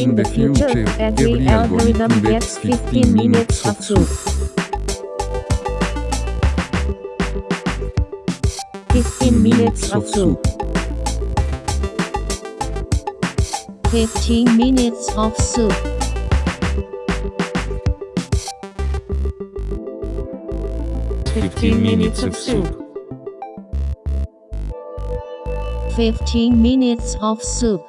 In the future, every algorithm gets 15 minutes of soup. 15 minutes of soup. 15 minutes of soup. Fifteen minutes of soup. 15 minutes of soup.